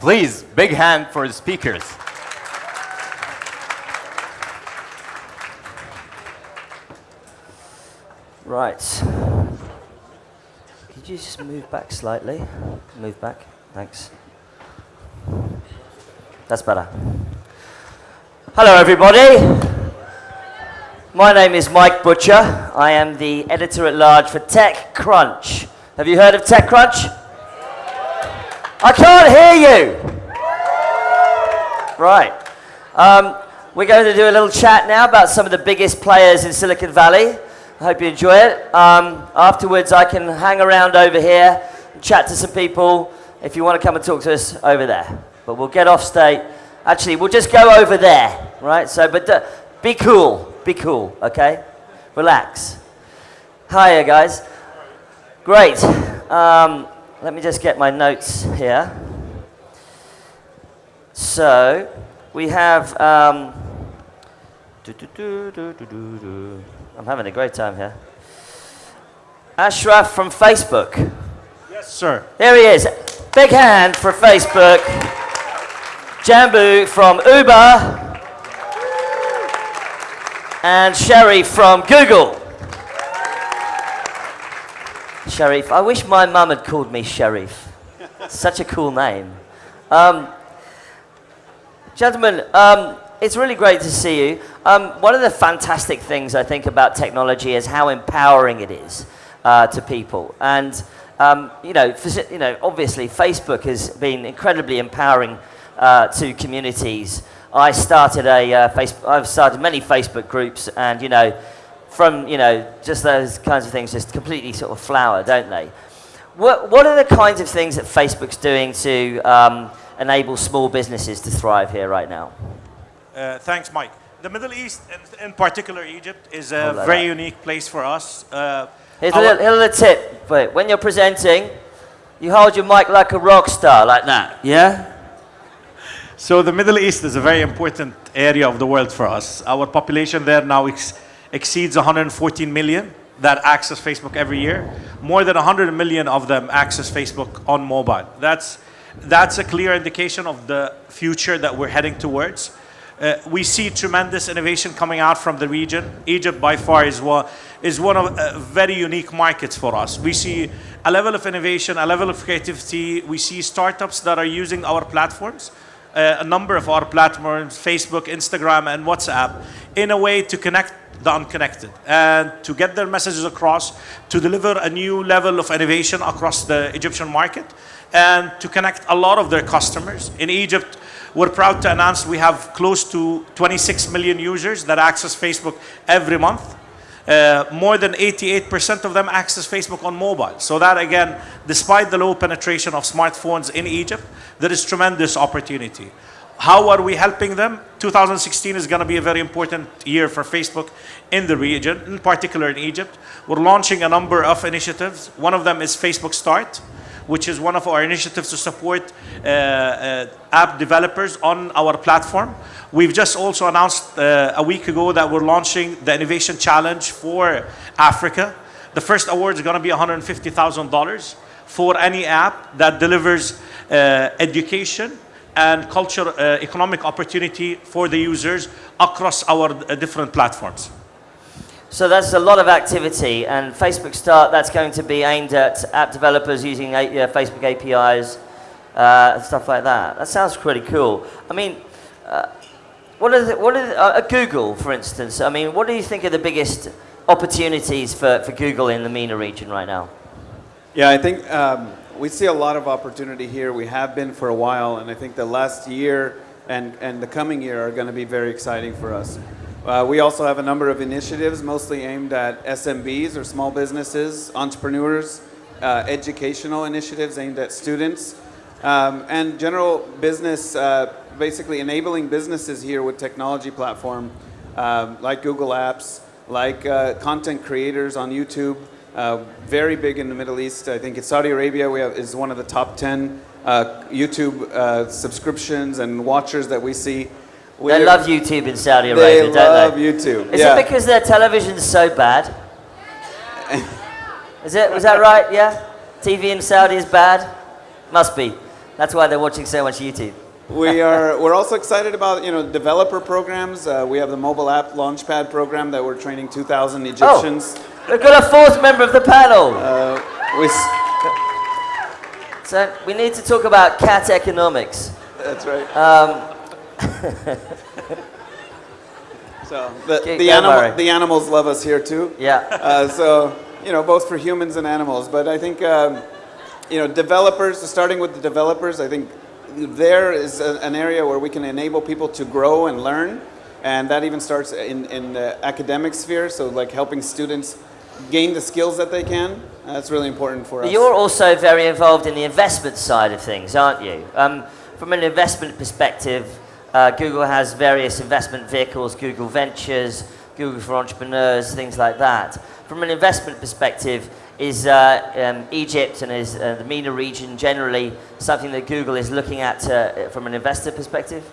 Please, big hand for the speakers. Right. Could you just move back slightly? Move back. Thanks. That's better. Hello, everybody. My name is Mike Butcher. I am the editor at large for TechCrunch. Have you heard of TechCrunch? I can't hear you. Right. Um, we're going to do a little chat now about some of the biggest players in Silicon Valley. I hope you enjoy it. Um, afterwards, I can hang around over here and chat to some people if you want to come and talk to us over there. But we'll get off state. Actually, we'll just go over there, right? So, but uh, be cool. Be cool, okay? Relax. Hiya, guys. Great. Um, let me just get my notes here. So, we have. Um, doo -doo -doo I'm having a great time here. Ashraf from Facebook. Yes, sir. Here he is. Big hand for Facebook. Jambu from Uber. And Sherry from Google. Sharif. I wish my mum had called me Sharif. Such a cool name. Um, gentlemen, um, it's really great to see you. Um, one of the fantastic things I think about technology is how empowering it is uh, to people. And um, you know, you know, obviously Facebook has been incredibly empowering uh, to communities. I started a uh, Facebook, I've started many Facebook groups, and you know, from you know, just those kinds of things just completely sort of flower, don't they? What What are the kinds of things that Facebook's doing to um, enable small businesses to thrive here right now? Uh, thanks, Mike. The Middle East, in particular Egypt, is a like very that. unique place for us. Uh, here's, a little, here's a tip. Wait, when you're presenting, you hold your mic like a rock star, like that, yeah? So the Middle East is a very important area of the world for us. Our population there now ex exceeds 114 million that access Facebook every year. More than 100 million of them access Facebook on mobile. That's, that's a clear indication of the future that we're heading towards. Uh, we see tremendous innovation coming out from the region. Egypt, by far, is one, is one of uh, very unique markets for us. We see a level of innovation, a level of creativity. We see startups that are using our platforms, a number of our platforms, Facebook, Instagram, and WhatsApp, in a way to connect the unconnected and to get their messages across, to deliver a new level of innovation across the Egyptian market, and to connect a lot of their customers. In Egypt, we're proud to announce we have close to 26 million users that access Facebook every month. Uh, more than 88% of them access Facebook on mobile. So that again, despite the low penetration of smartphones in Egypt, there is tremendous opportunity. How are we helping them? 2016 is going to be a very important year for Facebook in the region, in particular in Egypt. We're launching a number of initiatives. One of them is Facebook Start which is one of our initiatives to support uh, uh, app developers on our platform. We've just also announced uh, a week ago that we're launching the Innovation Challenge for Africa. The first award is going to be $150,000 for any app that delivers education and culture, economic opportunity for the users across our different platforms. So that's a lot of activity, and Facebook Start, that's going to be aimed at app developers using uh, Facebook APIs, uh, stuff like that. That sounds pretty cool. I mean, uh, what are, the, what are the, uh, Google, for instance, I mean, what do you think are the biggest opportunities for, for Google in the MENA region right now? Yeah, I think um, we see a lot of opportunity here. We have been for a while, and I think the last year and, and the coming year are going to be very exciting for us. Uh, we also have a number of initiatives mostly aimed at SMBs or small businesses, entrepreneurs, uh, educational initiatives aimed at students, um, and general business, uh, basically enabling businesses here with technology platform um, like Google Apps, like uh, content creators on YouTube, uh, very big in the Middle East. I think in Saudi Arabia we have, is one of the top 10 uh, YouTube subscriptions and watchers that we see. They love YouTube in Saudi Arabia, they don't they? I love YouTube. Is yeah. it because their television's so bad? is it? Was that right? Yeah. TV in Saudi is bad. Must be. That's why they're watching so much YouTube. we are we're also excited about you know developer programs. Uh, we have the mobile app launchpad program that we're training 2,000 Egyptians. Oh, We've got a fourth member of the panel. Uh, we, s- so we need to talk about cat economics. that's right. Um, so the, Keep the, animal, the animals love us here too. yeah. Uh, so, you know, both for humans and animals. But I think, um, you know, developers, starting with the developers, I think there is a, an area where we can enable people to grow and learn. And that even starts in, in the academic sphere. So, like helping students gain the skills that they can. That's really important for us. You're also very involved in the investment side of things, aren't you? Um, from an investment perspective, uh, Google has various investment vehicles, Google Ventures, Google for Entrepreneurs, things like that. From an investment perspective, is uh, um, Egypt and is uh, the MENA region generally something that Google is looking at uh, from an investor perspective?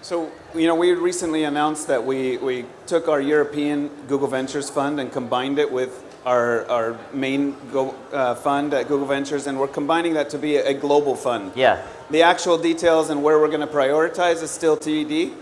So, you know, we recently announced that we, we took our European Google Ventures fund and combined it with our, our main go, uh, fund at Google Ventures, and we're combining that to be a, a global fund. Yeah. The actual details and where we're going to prioritize is still TBD.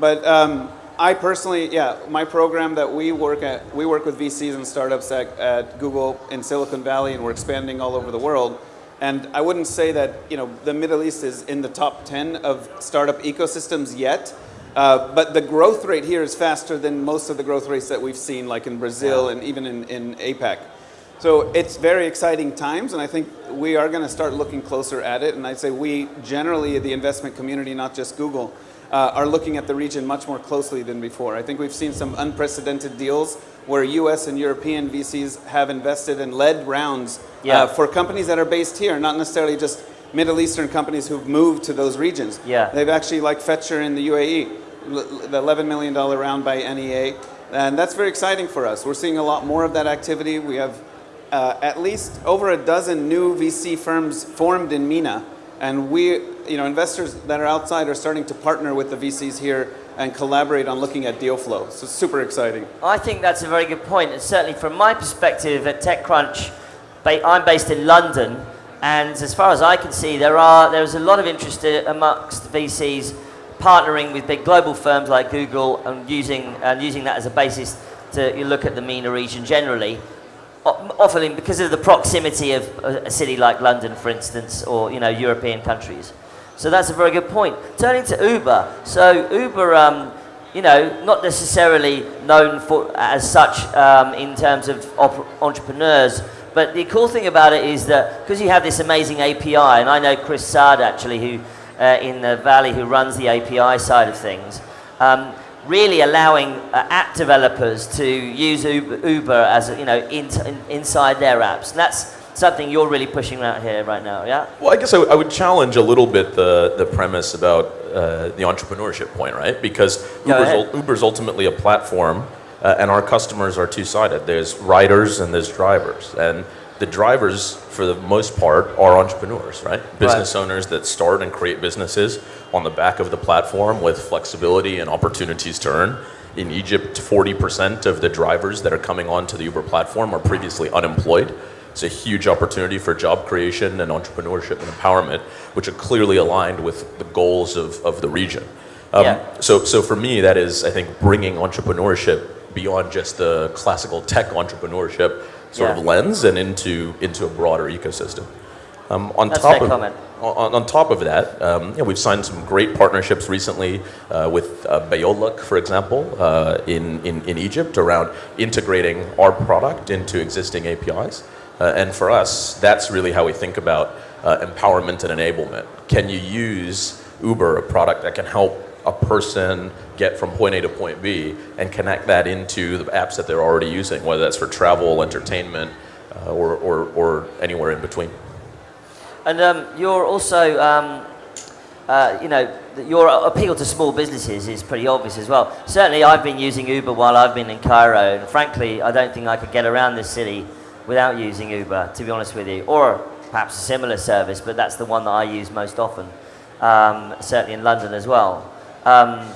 But um, I personally, yeah, my program that we work at, we work with VCs and startups at, at Google in Silicon Valley, and we're expanding all over the world. And I wouldn't say that you know the Middle East is in the top 10 of startup ecosystems yet, uh, but the growth rate here is faster than most of the growth rates that we've seen, like in Brazil and even in, in APAC. So it's very exciting times, and I think we are going to start looking closer at it. And I'd say we generally, the investment community, not just Google, uh, are looking at the region much more closely than before. I think we've seen some unprecedented deals where US and European VCs have invested and led rounds Yeah. uh, for companies that are based here, not necessarily just Middle Eastern companies who've moved to those regions. Yeah. They've actually, like Fetchr in the UAE, the $11 million round by NEA. And that's very exciting for us. We're seeing a lot more of that activity. We have uh, at least over a dozen new VC firms formed in MENA. And we, you know, investors that are outside are starting to partner with the VCs here and collaborate on looking at deal flow. So super exciting. I think that's a very good point, and certainly from my perspective at TechCrunch, I'm based in London, and as far as I can see, there are there is a lot of interest i- amongst VCs partnering with big global firms like Google and using and using that as a basis to look at the MENA region generally. Often because of the proximity of a a city like London, for instance, or you know European countries. So that's a very good point. Turning to Uber, so Uber, um, you know, not necessarily known for as such um, in terms of entrepreneurs, but the cool thing about it is that because you have this amazing API, and I know Chris Saad actually, who uh, in the Valley, who runs the API side of things. Um, really allowing uh, app developers to use Uber, Uber as you know in, in, inside their apps. And that's something you're really pushing out here right now, yeah? Well, I guess I, would- I would challenge a little bit the, the premise about uh, the entrepreneurship point, right? Because Uber's, Uber's ultimately a platform, uh, and our customers are two sided. There's riders and there's drivers. And the drivers, for the most part, are entrepreneurs, right? Business owners that start and create businesses on the back of the platform with flexibility and opportunities to earn. In Egypt, 40% of the drivers that are coming onto the Uber platform are previously unemployed. It's a huge opportunity for job creation and entrepreneurship and empowerment, which are clearly aligned with the goals of, of the region. Um, Yeah. so, so for me, that is, I think, bringing entrepreneurship beyond just the classical tech entrepreneurship sort Yeah. of lens and into, into a broader ecosystem. Um, on That's top of comment. on, on top of that, um, yeah, we've signed some great partnerships recently uh, with uh, Bey2ollak, for example, uh, in, in, in Egypt around integrating our product into existing APIs. Uh, and for us, that's really how we think about uh, empowerment and enablement. Can you use Uber, a product that can help a person get from point A to point B, and connect that into the apps that they're already using, whether that's for travel, entertainment, uh, or, or, or anywhere in between? And um, you're also, um, uh, you know, your appeal to small businesses is pretty obvious as well. Certainly, I've been using Uber while I've been in Cairo, and frankly, I don't think I could get around this city without using Uber, to be honest with you, or perhaps a similar service, but that's the one that I use most often, um, certainly in London as well. Um,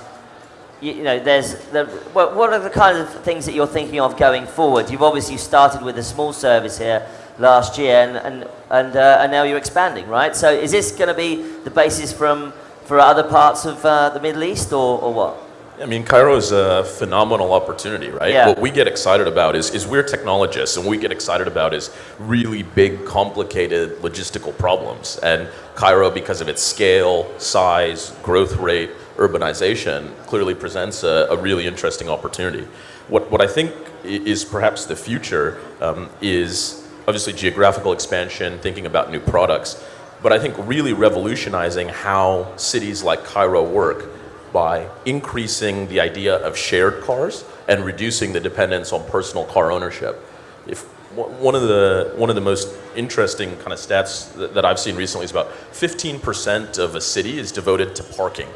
you, you know, there's the, what, what are the kinds of things that you're thinking of going forward? You've obviously started with a small service here, last year, and and and, uh, and now you're expanding, right? So is this going to be the basis from for other parts of uh, the Middle East, or, or what? I mean, Cairo is a phenomenal opportunity, right? Yeah. What we get excited about is, is we're technologists, and what we get excited about is really big, complicated logistical problems. And Cairo, because of its scale, size, growth rate, urbanization, clearly presents a, a really interesting opportunity. What, what I think is perhaps the future um, is obviously geographical expansion, thinking about new products, but I think really revolutionizing how cities like Cairo work by increasing the idea of shared cars and reducing the dependence on personal car ownership. If one of the one of the most interesting kind of stats that I've seen recently is about 15% of a city is devoted to parking,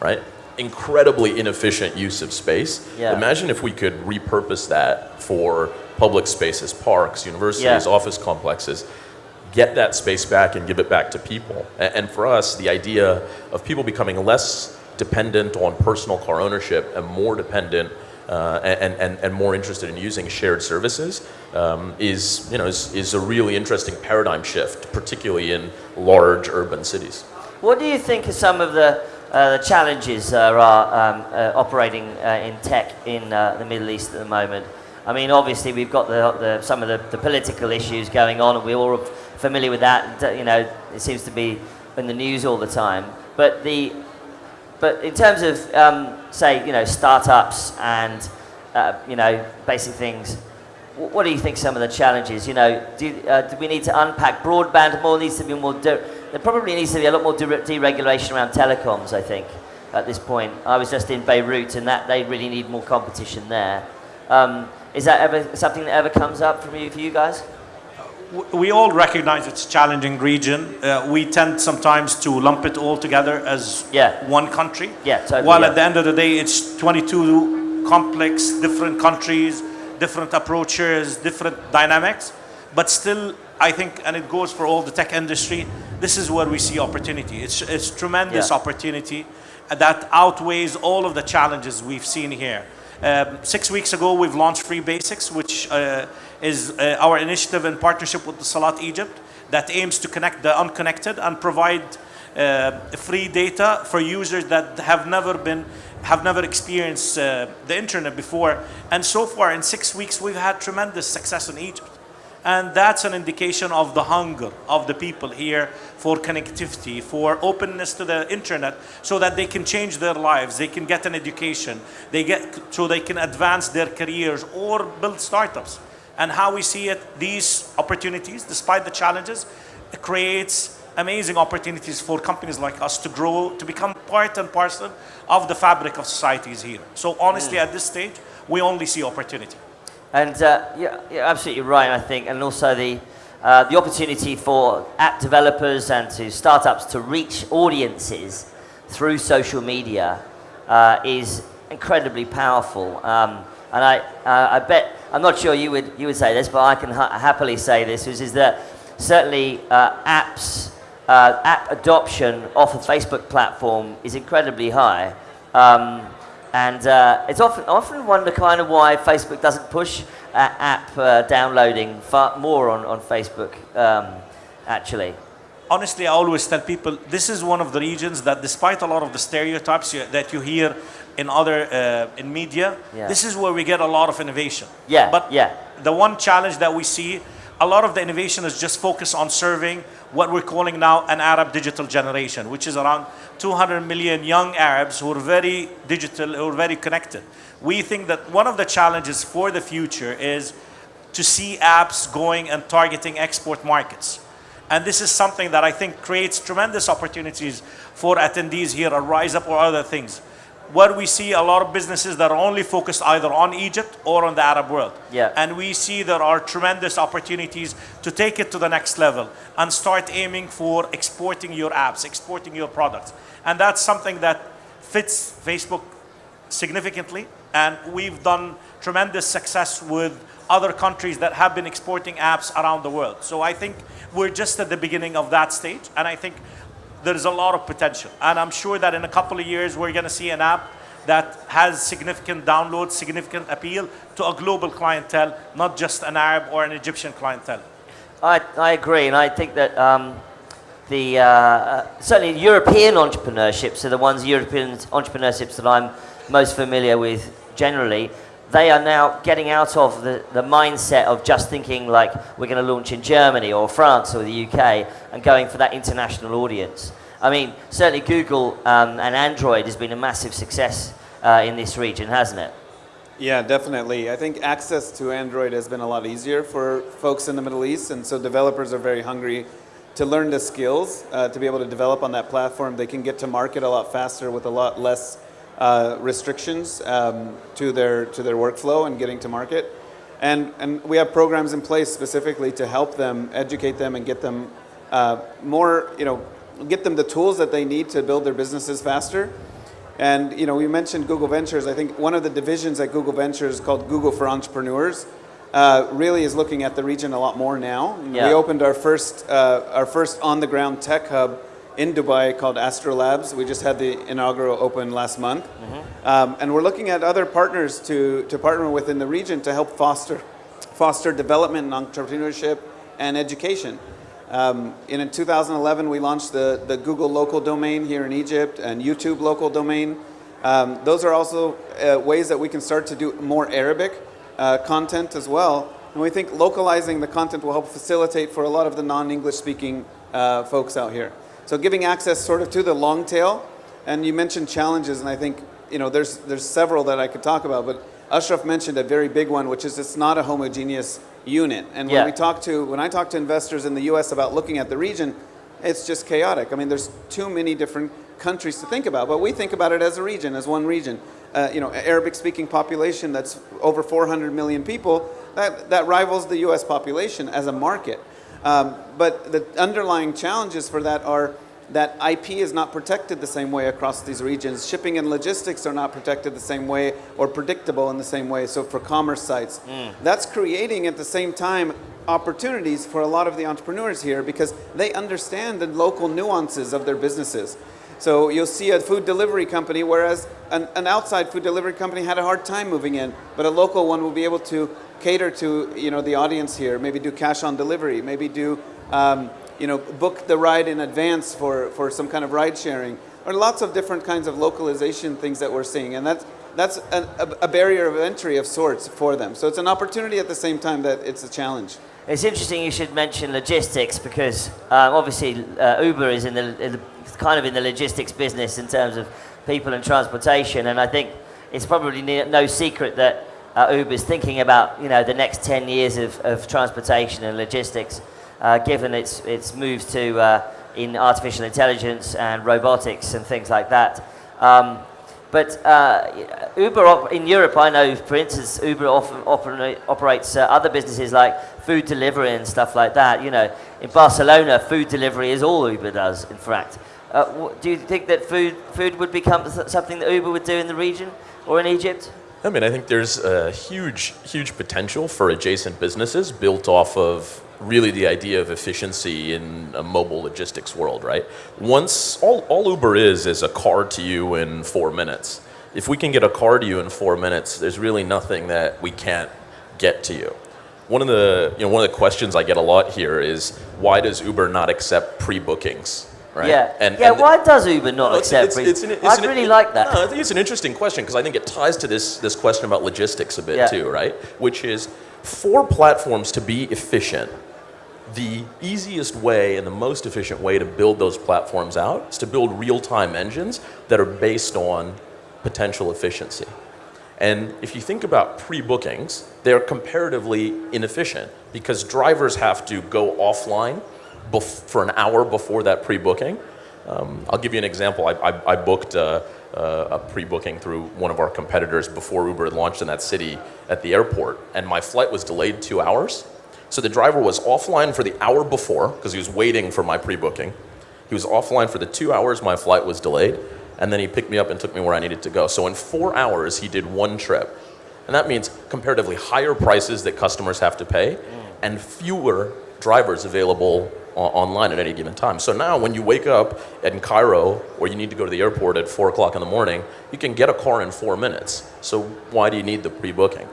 right? Incredibly inefficient use of space. Yeah. Imagine if we could repurpose that for public spaces, parks, universities, Yeah. office complexes get that space back and give it back to people. And for us, the idea of people becoming less dependent on personal car ownership and more dependent uh, and, and, and more interested in using shared services um, is, you know, is, is a really interesting paradigm shift, particularly in large urban cities. What do you think are some of the, the challenges uh, are um, uh, operating uh, in tech in uh, the Middle East at the moment? I mean, obviously we've got the, the, some of the, the political issues going on, and we're all familiar with that. uh, You know, it seems to be in the news all the time. But the, but in terms of, um, say, you know, startups and, uh, you know, basic things, what do you think some of the challenges? You know, do, uh, do we need to unpack broadband more? Needs to be more. There probably needs to be a lot more de- deregulation around telecoms. I think at this point. I was just in Beirut, and that they really need more competition there. Um, is that ever something that ever comes up from you for you guys? We all recognize it's a challenging region. Uh, we tend sometimes to lump it all together as Yeah. one country. Yeah, totally, While yeah. at the end of the day, it's 22 complex, different countries, different approaches, different dynamics. But still, I think, and it goes for all the tech industry, this is where we see opportunity. It's, it's tremendous Yeah. opportunity that outweighs all of the challenges we've seen here. Um, six weeks ago, we've launched Free Basics, which uh, is uh, our initiative in partnership with Etisalat Egypt that aims to connect the unconnected and provide uh, free data for users that have never been have never experienced uh, the internet before. And so far, in six weeks, we've had tremendous success in Egypt. And that's an indication of the hunger of the people here for connectivity, for openness to the internet, so that they can change their lives, they can get an education, they get so they can advance their careers or build startups. And how we see it, these opportunities, despite the challenges, creates amazing opportunities for companies like us to grow, to become part and parcel of the fabric of societies here. So honestly, mm. at this stage, we only see opportunity. And uh, yeah, you're absolutely right, I think, and also the uh, the opportunity for app developers and to startups to reach audiences through social media uh, is incredibly powerful. Um, and I, uh, I bet I'm not sure you would you would say this, but I can ha- happily say this, which is that certainly uh, apps uh, app adoption off the Facebook platform is incredibly high. Um, and uh, it's often often wonder kind of why Facebook doesn't push uh, app uh, downloading far more on, on Facebook, um, actually. honestly, I always tell people this is one of the regions that, despite a lot of the stereotypes you, that you hear in other uh, in media, Yeah. this is where we get a lot of innovation. Yeah, But yeah. the one challenge that we see, a lot of the innovation is just focused on serving what we're calling now an Arab digital generation, which is around 200 million young Arabs who are very digital, who are very connected. We think that one of the challenges for the future is to see apps going and targeting export markets. And this is something that I think creates tremendous opportunities for attendees here at Rise Up or other things. Where we see a lot of businesses that are only focused either on Egypt or on the Arab world. Yeah. And we see there are tremendous opportunities to take it to the next level and start aiming for exporting your apps, exporting your products. And that's something that fits Facebook significantly. And we've done tremendous success with other countries that have been exporting apps around the world. So I think we're just at the beginning of that stage. And I think there's a lot of potential. And I'm sure that in a couple of years, we're going to see an app that has significant downloads, significant appeal to a global clientele, not just an Arab or an Egyptian clientele. I, I agree, and I think that um, the uh, uh, certainly European entrepreneurships are the ones European entrepreneurships that I'm most familiar with generally. They are now getting out of the, the mindset of just thinking like we're going to launch in Germany or France or the UK and going for that international audience. I mean, certainly Google um, and Android has been a massive success uh, in this region, hasn't it? Yeah, definitely. I think access to Android has been a lot easier for folks in the Middle East, and so developers are very hungry to learn the skills uh, to be able to develop on that platform. They can get to market a lot faster with a lot less uh, restrictions um, to their to their workflow and getting to market. And and we have programs in place specifically to help them, educate them, and get them uh, more, you know, get them the tools that they need to build their businesses faster. And you know, we mentioned Google Ventures. I think one of the divisions at Google Ventures called Google for Entrepreneurs uh, really is looking at the region a lot more now. Yeah. We opened our first uh, our first on the ground tech hub in Dubai called AstroLabs. We just had the inaugural open last month, um, and we're looking at other partners to to partner with in the region to help foster foster development and entrepreneurship and education. Um, and in 2011, we launched the, the Google local domain here in Egypt and YouTube local domain. Um, those are also uh, ways that we can start to do more Arabic uh, content as well. And we think localizing the content will help facilitate for a lot of the non-English speaking uh, folks out here. So giving access sort of to the long tail. And you mentioned challenges, and I think you know there's there's several that I could talk about, but Ashraf mentioned a very big one, which is it's not a homogeneous unit. And when we talk to when I talk to investors in the U.S. about looking at the region, it's just chaotic. I mean, there's too many different countries to think about, but we think about it as a region, as one region. Uh, you know, Arabic-speaking population that's over 400 million people. That that rivals the U.S. population as a market. Um, but the underlying challenges for that are that IP is not protected the same way across these regions. Shipping and logistics are not protected the same way or predictable in the same way. So for commerce sites, that's creating at the same time opportunities for a lot of the entrepreneurs here because they understand the local nuances of their businesses. So you'll see a food delivery company, whereas an, an outside food delivery company had a hard time moving in, but a local one will be able to cater to you know the audience here. Maybe do cash on delivery. Maybe do um, you know book the ride in advance for for some kind of ride sharing. Or lots of different kinds of localization things that we're seeing, and that's that's a, a, barrier of entry of sorts for them. So it's an opportunity at the same time that it's a challenge. It's interesting you should mention logistics because um, obviously uh, Uber is in the, in the kind of in the logistics business in terms of people and transportation, and I think it's probably no secret that uh, Uber is thinking about you know the next 10 years of, of transportation and logistics, uh, given its its moves to uh, in artificial intelligence and robotics and things like that. Um, but uh, Uber in Europe, I know, for instance, Uber often operate, operates uh, other businesses like food delivery and stuff like that. You know, in Barcelona, food delivery is all Uber does, in fact. Uh, do you think that food, food would become something that Uber would do in the region or in Egypt? I mean, I think there's a huge, huge potential for adjacent businesses built off of really the idea of efficiency in a mobile logistics world, right? Once, all, all Uber is is a car to you in four minutes. If we can get a car to you in four minutes, there's really nothing that we can't get to you. One of the, you know, one of the questions I get a lot here is why does Uber not accept pre-bookings, right? Yeah. And, yeah. and- why does Uber not no, accept? it's- it's an- it's an- really like that. No, I think it's an interesting question because I think it ties to this, this question about logistics a bit Yeah. too, right? Which is for platforms to be efficient, the easiest way and the most efficient way to build those platforms out is to build real-time engines that are based on potential efficiency. And if you think about pre-bookings, they're comparatively inefficient because drivers have to go offline for an hour before that pre-booking. Um, I'll give you an example. I, I, I booked uh, uh, a pre-booking through one of our competitors before Uber had launched in that city at the airport, and my flight was delayed two hours. So the driver was offline for the hour before because he was waiting for my pre-booking. He was offline for the two hours my flight was delayed, and then he picked me up and took me where I needed to go. So in four hours, he did one trip. And that means comparatively higher prices that customers have to pay and fewer drivers available online at any given time. So now when you wake up in Cairo or you need to go to the airport at four o'clock in the morning, you can get a car in four minutes. So why do you need the pre-booking?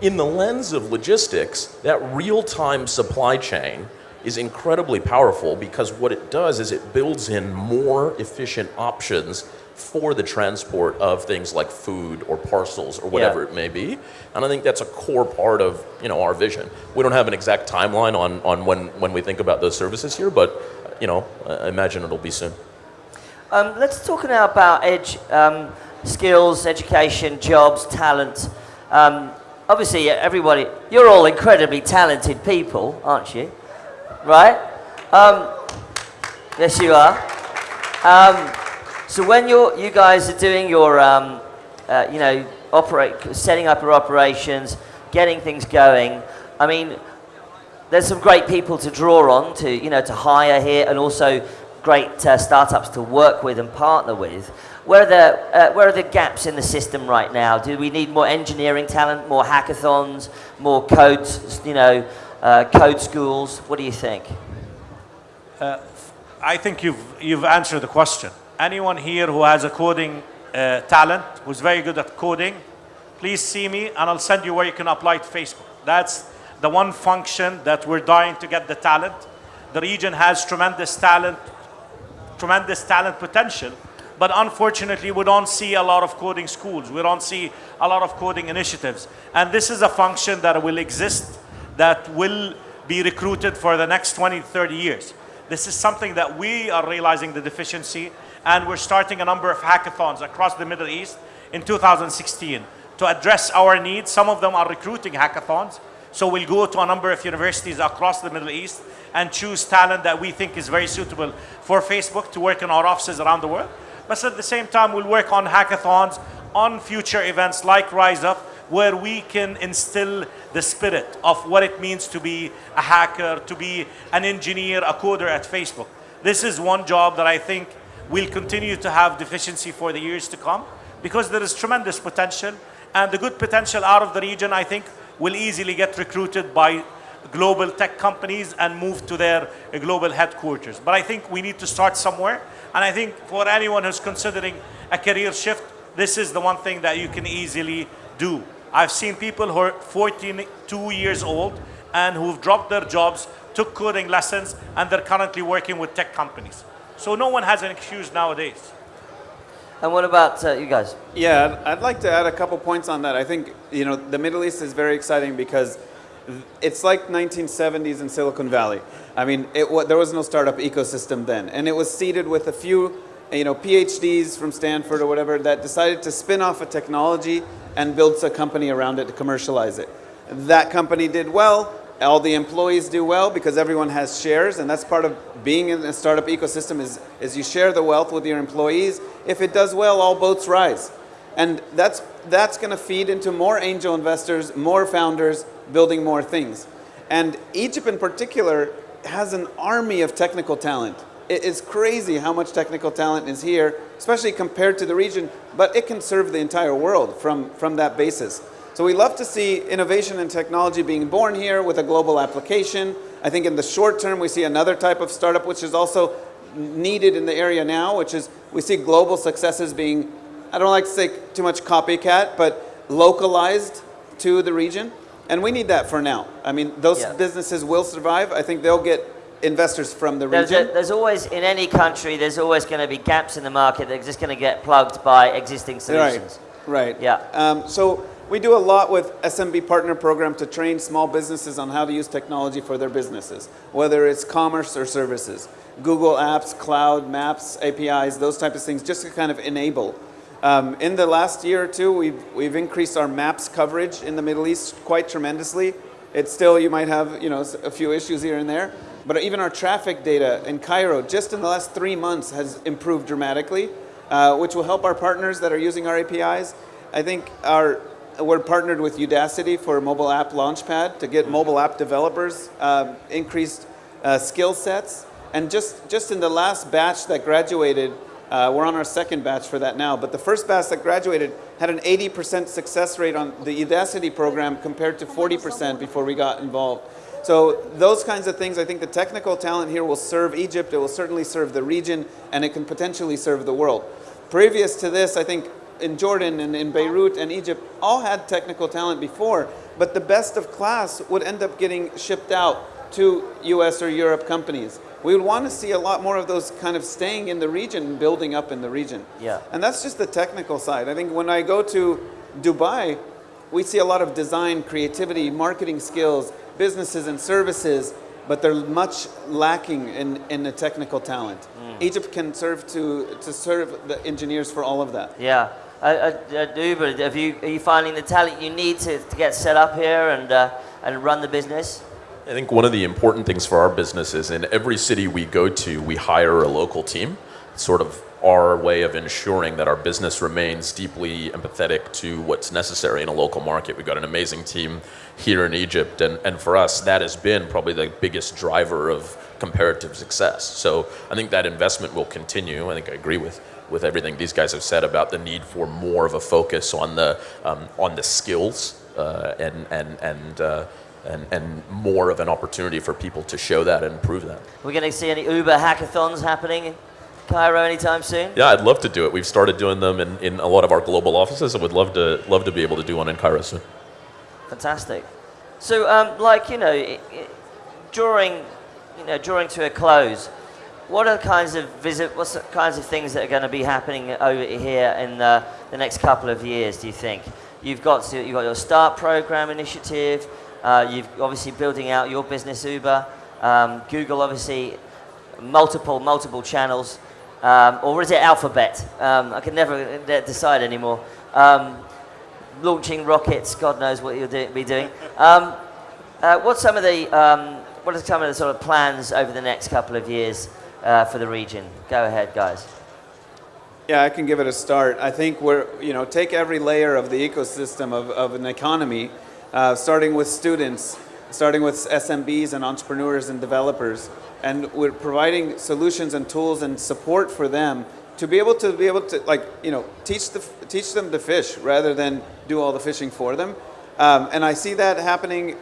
In the lens of logistics, that real-time supply chain is incredibly powerful because what it does is it builds in more efficient options for the transport of things like food or parcels or whatever Yeah. it may be. And I think that's a core part of you know our vision. We don't have an exact timeline on, on when, when we think about those services here, but you know, I imagine it'll be soon. Um, let's talk now about edge um, skills, education, jobs, talent. Um, obviously, everybody, you're all incredibly talented people, aren't you? Right? Um, yes, you are. Um, so when you're, you guys are doing your, um, uh, you know, operate, setting up your operations, getting things going, I mean, there's some great people to draw on to you know to hire here and also great uh, startups to work with and partner with where are the uh, where are the gaps in the system right now do we need more engineering talent more hackathons more codes, you know uh, code schools what do you think I think you've, you've answered the question. Anyone here who has a coding uh, talent, who's very good at coding, please see me and I'll send you where you can apply to Facebook. That's the one function that we're dying to get the talent. The region has tremendous talent, tremendous talent potential, but unfortunately we don't see a lot of coding schools. We don't see a lot of coding initiatives. And this is a function that will exist, that will be recruited for the next 20, 30 years. This is something that we are realizing the deficiency, and we're starting a number of hackathons across the Middle East in 2016 to address our needs. Some of them are recruiting hackathons, so we'll go to a number of universities across the Middle East and choose talent that we think is very suitable for Facebook to work in our offices around the world. But at the same time, we'll work on hackathons, on future events like Rise Up, where we can instill the spirit of what it means to be a hacker, to be an engineer, a coder at Facebook. This is one job that I think will continue to have deficiency for the years to come because there is tremendous potential and the good potential out of the region, I think, will easily get recruited by global tech companies and move to their global headquarters. But I think we need to start somewhere. And I think for anyone who's considering a career shift, this is the one thing that you can easily do. I've seen people who are 42 years old and who've dropped their jobs, took coding lessons, and they're currently working with tech companies. So no one has an excuse nowadays. and what about uh, you guys Yeah, I'd I'd like to add a couple points on that. I think, you know, the Middle East is very exciting because it's like 1970s in Silicon Valley. I mean, it, there was no startup ecosystem then. And it was seeded with a few, you know, PhDs from Stanford or whatever that decided to spin off a technology and build a company around it to commercialize it. That company did well. All the employees do well because everyone has shares, and that's part of being in a startup ecosystem is, is you share the wealth with your employees. If it does well, all boats rise. And that's, that's going to feed into more angel investors, more founders, building more things. And Egypt in particular has an army of technical talent. It is crazy how much technical talent is here, especially compared to the region, but it can serve the entire world from, from that basis. So we love to see innovation and technology being born here with a global application. I think in the short term, we see another type of startup, which is also needed in the area now, which is we see global successes being, I don't like to say too much copycat, but localized to the region. And we need that for now. I mean, those Yeah. businesses will survive. I think they'll get investors from the there's, a, region. there's always in any country there's always going to be gaps in the market that are just going to get plugged by existing solutions Right. Right. Yeah. Um, so we do a lot with SMB Partner Program to train small businesses on how to use technology for their businesses, whether it's commerce or services, Google Apps, Cloud, Maps, APIs, those types of things, just to kind of enable. Um, in the last year or two, we've, we've increased our Maps coverage in the Middle East quite tremendously. It's still, you might have, you know, a few issues here and there, but even our traffic data in Cairo, just in the last three months, has improved dramatically, uh, which will help our partners that are using our APIs. I think our, we're partnered with Udacity for mobile app launchpad to get mobile app developers um, increased uh, skill sets. And just, just in the last batch that graduated, uh, we're on our second batch for that now, but the first batch that graduated had an 80% success rate on the Udacity program compared to 40% before we got involved. So those kinds of things, I think the technical talent here will serve Egypt, it will certainly serve the region, and it can potentially serve the world. Previous to this, I think in Jordan and in Beirut and Egypt all had technical talent before, but the best of class would end up getting shipped out to US or Europe companies. We would want to see a lot more of those kind of staying in the region and building up in the region. Yeah. And that's just the technical side. I think when I go to Dubai, we see a lot of design, creativity, marketing skills, businesses and services, but they're much lacking in, in the technical talent. Hmm. Egypt can serve to, to serve the engineers for all of that. Yeah. Uh, uh, uh, Uber, have you, are you finding the talent you need to, to get set up here and, uh, and run the business? I think one of the important things for our business is in every city we go to, we hire a local team. Sort of our way of ensuring that our business remains deeply empathetic to what's necessary in a local market. We've got an amazing team here in Egypt, and, and for us, that has been probably the biggest driver of comparative success. So I think that investment will continue. I think I agree with with everything these guys have said about the need for more of a focus on the um, on the skills uh, and and and. Uh, and, and more of an opportunity for people to show that and prove that. We're going to see any Uber hackathons happening in Cairo anytime soon? Yeah, I'd love to do it. We've started doing them in, in a lot of our global offices. I would love to love to be able to do one in Cairo soon. Fantastic. So, um, like you know, during you know during to a close, what are the kinds of visit? What's the kinds of things that are going to be happening over here in the, the next couple of years? Do you think you've got to, you've got your start program initiative? Uh, you've obviously building out your business Uber. Um, Google obviously multiple multiple channels, um, or is it Alphabet? Um, I can never decide anymore. Um, launching rockets, God knows what you'll do, be doing. Um, uh, what's some of the um, what are some of the sort of plans over the next couple of years uh, for the region? Go ahead, guys. Yeah, I can give it a start. I think we're, you know, take every layer of the ecosystem of, of an economy, uh, starting with students, starting with SMBs and entrepreneurs and developers, and we're providing solutions and tools and support for them to be able to be able to like, you know, teach the teach them to fish rather than do all the fishing for them. Um, and I see that happening.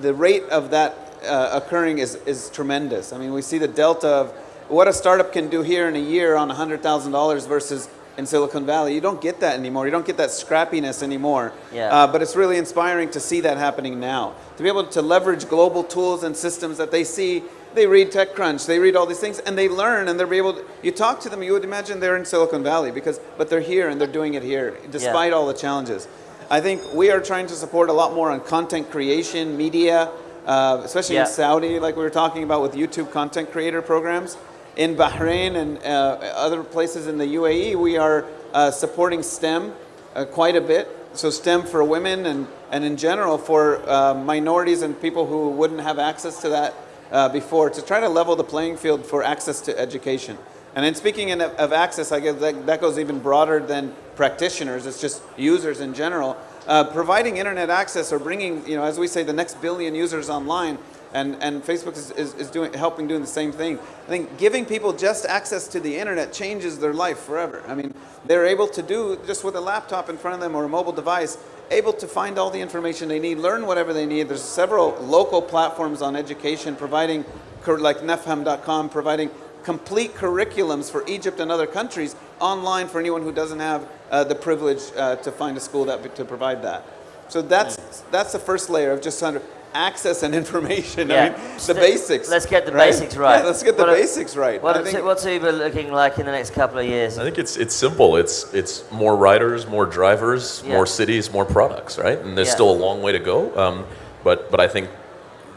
The rate of that uh, occurring is is tremendous. I mean, we see the delta of what a startup can do here in a year on $100,000 versus in Silicon Valley. You don't get that anymore. You don't get that scrappiness anymore. Yeah. Uh, but it's really inspiring to see that happening now. To be able to leverage global tools and systems that they see. They read TechCrunch, they read all these things, and they learn, and they're able to, you talk to them, you would imagine they're in Silicon Valley, because, but they're here and they're doing it here, despite all the challenges. I think we are trying to support a lot more on content creation, media, uh, especially Yeah. in Saudi, like we were talking about with YouTube content creator programs. In Bahrain and uh, other places in the UAE, we are uh, supporting STEM uh, quite a bit. So STEM for women and, and in general for minorities and people who wouldn't have access to that before to try to level the playing field for access to education. And then speaking in, of access, I guess that, that goes even broader than practitioners. It's just users in general. Uh, providing internet access or bringing, you know, as we say, the next billion users online, and, and Facebook is, is, is doing, helping doing the same thing. I think giving people just access to the internet changes their life forever. I mean, they're able to do, just with a laptop in front of them or a mobile device, able to find all the information they need, learn whatever they need. There's several local platforms on education providing, like nafham.com, providing complete curriculums for Egypt and other countries online for anyone who doesn't have uh, the privilege uh, to find a school that to provide that. So that's that's the first layer of just under access and information. I Yeah. mean, the St- basics. let's get the basics right. Yeah, let's get the What are- basics right. What I think- what's Uber looking like in the next couple of years? I think it's it's simple. It's it's more riders, more drivers, Yeah. more cities, more products, right? And there's Yeah. still a long way to go. Um, but but I think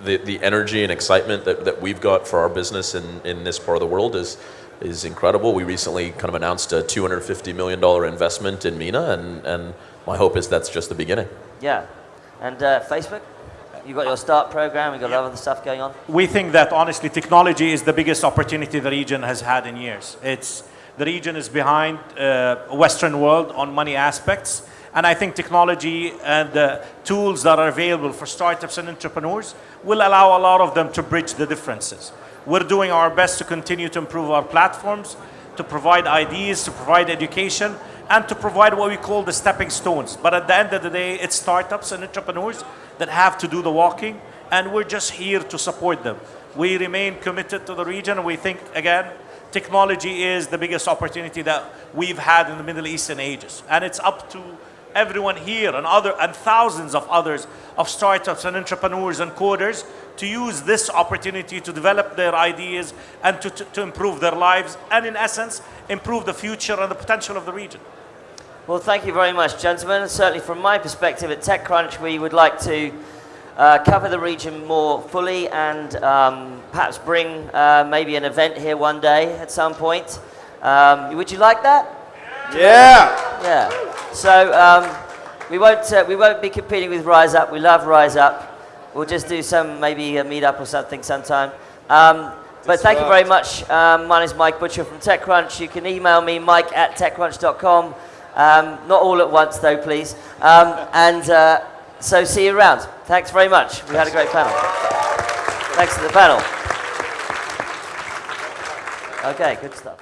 the the energy and excitement that, that we've got for our business in, in this part of the world is is incredible. We recently kind of announced a 250 million dollar investment in MENA, and and my hope is that's just the beginning. Yeah. And uh, Facebook? You've got your start program, you've got a lot of other stuff going on? We think that honestly, technology is the biggest opportunity the region has had in years. It's the region is behind uh, Western world on many aspects, and I think technology and the tools that are available for startups and entrepreneurs will allow a lot of them to bridge the differences. We're doing our best to continue to improve our platforms, to provide ideas, to provide education, and to provide what we call the stepping stones. But at the end of the day, it's startups and entrepreneurs that have to do the walking, and we're just here to support them. We remain committed to the region. We think, again, technology is the biggest opportunity that we've had in the Middle East ages. And it's up to everyone here and other and thousands of others of startups and entrepreneurs and coders to use this opportunity to develop their ideas and to, to, to improve their lives and in essence improve the future and the potential of the region. Well, thank you very much, gentlemen. Certainly, from my perspective at TechCrunch, we would like to uh, cover the region more fully and um, perhaps bring uh, maybe an event here one day at some point. Um, would you like that? Yeah. Yeah. So um, we won't uh, we won't be competing with Rise Up. We love Rise Up. We'll just do some maybe a meetup or something sometime. Um, but thank you very much. Um, my name is Mike Butcher from TechCrunch. You can email me, mike at techcrunch.com. Um, not all at once, though, please. Um, and uh, so see you around. Thanks very much. We had a great panel. Thanks to the panel. Okay, good stuff.